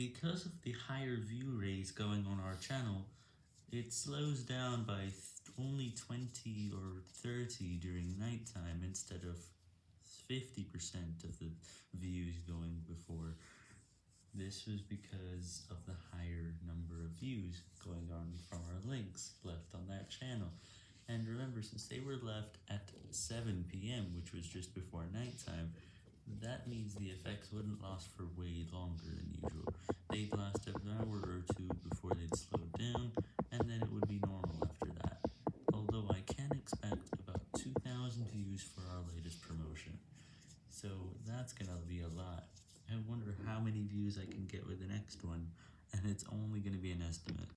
Because of the higher view rates going on our channel, it slows down by only 20 or 30 during nighttime instead of 50% of the views going before. This was because of the higher number of views going on from our links left on that channel. And remember, since they were left at 7pm, which was just before nighttime, that means the effects wouldn't last for way longer than usual. They'd last an hour or two before they'd slow down, and then it would be normal after that. Although I can expect about 2,000 views for our latest promotion. So that's gonna be a lot. I wonder how many views I can get with the next one, and it's only gonna be an estimate.